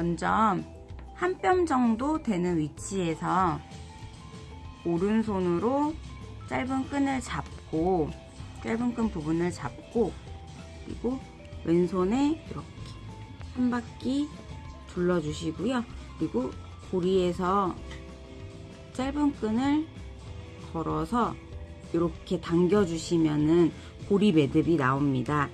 먼저 한 뼘 정도 되는 위치에서 오른손으로 짧은 끈을 잡고 짧은 끈 부분을 잡고 그리고 왼손에 이렇게 한 바퀴 둘러주시고요. 그리고 고리에서 짧은 끈을 걸어서 이렇게 당겨주시면은 고리 매듭이 나옵니다.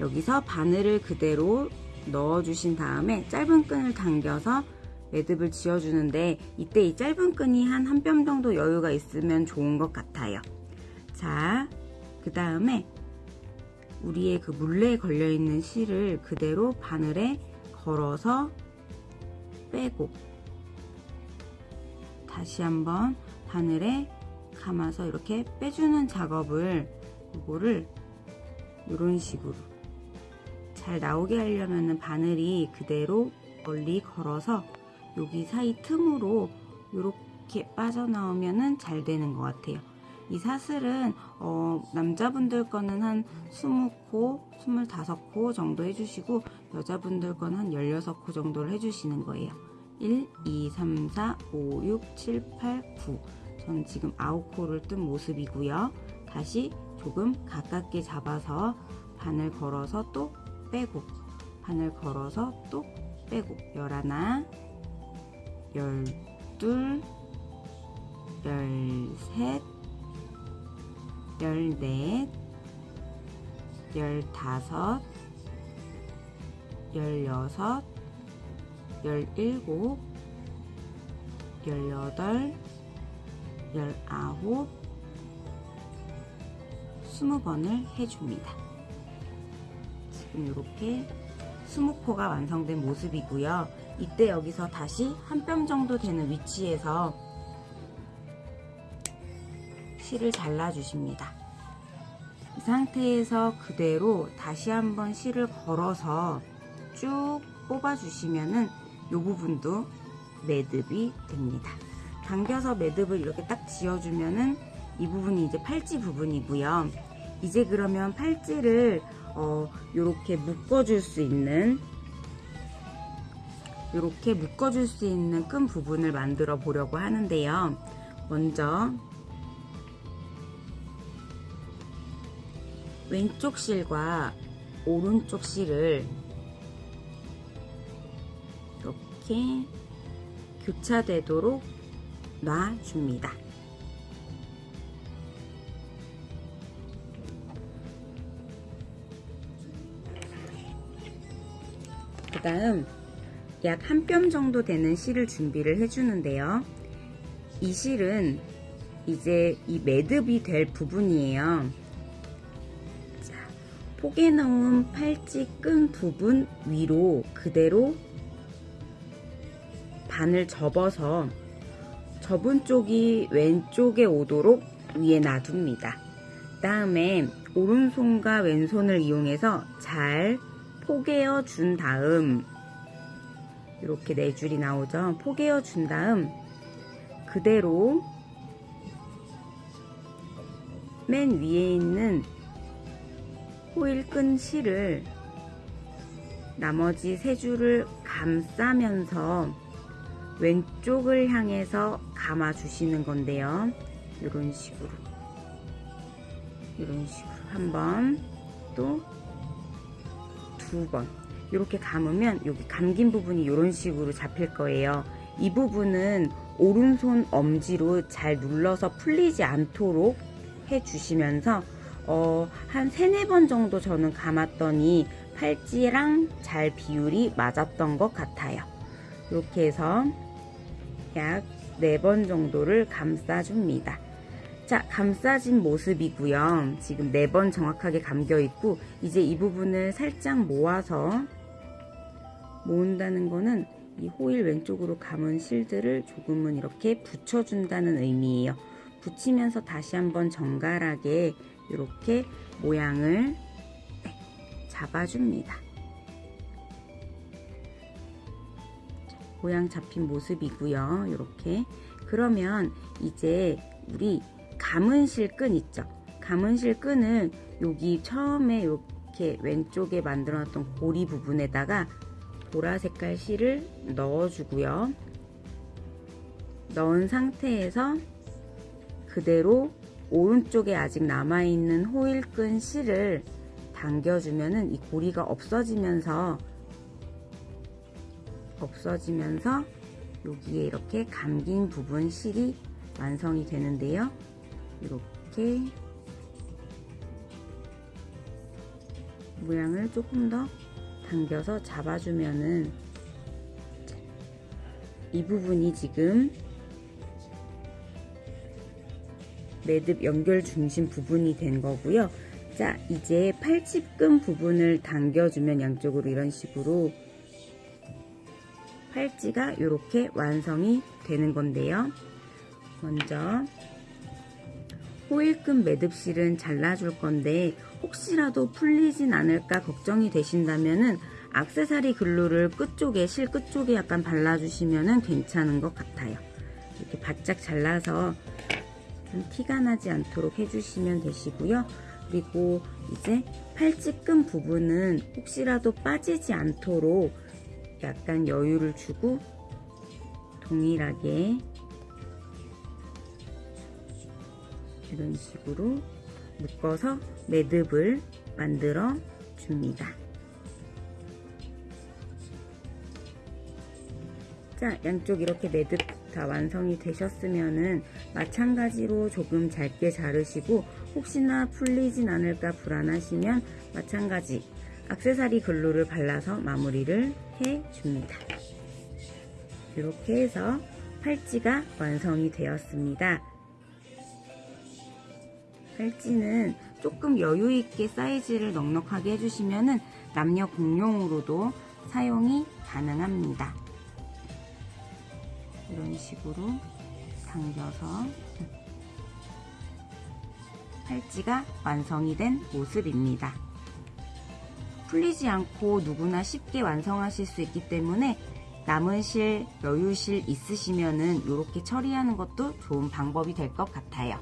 여기서 바늘을 그대로 넣어주신 다음에 짧은 끈을 당겨서 매듭을 지어주는데 이때 이 짧은 끈이 한 한 뼘 정도 여유가 있으면 좋은 것 같아요. 자, 그 다음에 우리의 그 물레에 걸려있는 실을 그대로 바늘에 걸어서 빼고 다시 한번 바늘에 감아서 이렇게 빼주는 작업을 이거를 이런 식으로 잘 나오게 하려면 바늘이 그대로 멀리 걸어서 여기 사이 틈으로 이렇게 빠져나오면 잘 되는 것 같아요. 이 사슬은 어, 남자분들 거는 한 20코, 25코 정도 해주시고 여자분들 거는 한 16코 정도를 해주시는 거예요. 1, 2, 3, 4, 5, 6, 7, 8, 9 저는 지금 9코를 뜬 모습이고요. 다시 조금 가깝게 잡아서 바늘 걸어서 또 빼고 바늘 걸어서 또 빼고 열하나 열둘 열셋 열넷 열다섯 열여섯 열일곱 열여덟 열아홉 스무 번을 해줍니다. 이렇게 스무 코가 완성된 모습이고요. 이때 여기서 다시 한 뼘 정도 되는 위치에서 실을 잘라 주십니다. 이 상태에서 그대로 다시 한번 실을 걸어서 쭉 뽑아 주시면은 이 부분도 매듭이 됩니다. 당겨서 매듭을 이렇게 딱 지어주면은 이 부분이 이제 팔찌 부분이고요. 이제 그러면 팔찌를 어, 이렇게 묶어줄 수 있는 이렇게 묶어줄 수 있는 끈 부분을 만들어 보려고 하는데요. 먼저 왼쪽 실과 오른쪽 실을 이렇게 교차되도록 놔줍니다. 그 다음 약 한 뼘 정도 되는 실을 준비를 해주는데요. 이 실은 이제 이 매듭이 될 부분이에요. 자, 포개 넣은 팔찌 끈 부분 위로 그대로 반을 접어서 접은 쪽이 왼쪽에 오도록 위에 놔둡니다. 다음에 오른손과 왼손을 이용해서 잘 포개어 준 다음 이렇게 네 줄이 나오죠. 포개어 준 다음 그대로 맨 위에 있는 호일 끈 실을 나머지 세 줄을 감싸면서 왼쪽을 향해서 감아 주시는 건데요. 이런 식으로 이런 식으로 한번 또 두 번 이렇게 감으면 여기 감긴 부분이 이런 식으로 잡힐 거예요. 이 부분은 오른손 엄지로 잘 눌러서 풀리지 않도록 해 주시면서 어, 한 세네 번 정도 저는 감았더니 팔찌랑 잘 비율이 맞았던 것 같아요. 이렇게 해서 약네번 정도를 감싸줍니다. 자, 감싸진 모습이고요. 지금 네 번 정확하게 감겨 있고 이제 이 부분을 살짝 모아서 모은다는 거는 이 호일 왼쪽으로 감은 실들을 조금은 이렇게 붙여준다는 의미예요. 붙이면서 다시 한번 정갈하게 이렇게 모양을 잡아줍니다. 모양 잡힌 모습이고요. 이렇게 그러면 이제 우리 감은실 끈 있죠. 감은실 끈을 여기 처음에 이렇게 왼쪽에 만들어 놨던 고리 부분에다가 보라 색깔 실을 넣어주고요. 넣은 상태에서 그대로 오른쪽에 아직 남아있는 호일끈 실을 당겨주면은 이 고리가 없어지면서 없어지면서 여기에 이렇게 감긴 부분 실이 완성이 되는데요. 이렇게 모양을 조금 더 당겨서 잡아주면은 이 부분이 지금 매듭 연결 중심 부분이 된 거고요. 자, 이제 팔찌끈 부분을 당겨주면 양쪽으로 이런 식으로 팔찌가 이렇게 완성이 되는 건데요. 먼저 호일끈 매듭실은 잘라줄 건데 혹시라도 풀리진 않을까 걱정이 되신다면은 악세사리 글루를 끝쪽에 실 끝쪽에 약간 발라주시면은 괜찮은 것 같아요. 이렇게 바짝 잘라서 좀 티가 나지 않도록 해주시면 되시고요. 그리고 이제 팔찌끈 부분은 혹시라도 빠지지 않도록 약간 여유를 주고 동일하게 이런 식으로 묶어서 매듭을 만들어 줍니다. 자, 양쪽 이렇게 매듭 다 완성이 되셨으면은 마찬가지로 조금 짧게 자르시고 혹시나 풀리진 않을까 불안하시면 마찬가지 악세사리 글루를 발라서 마무리를 해 줍니다. 이렇게 해서 팔찌가 완성이 되었습니다. 팔찌는 조금 여유있게 사이즈를 넉넉하게 해주시면 남녀 공용으로도 사용이 가능합니다. 이런 식으로 당겨서 팔찌가 완성이 된 모습입니다. 풀리지 않고 누구나 쉽게 완성하실 수 있기 때문에 남은 실, 여유실 있으시면은 이렇게 처리하는 것도 좋은 방법이 될 것 같아요.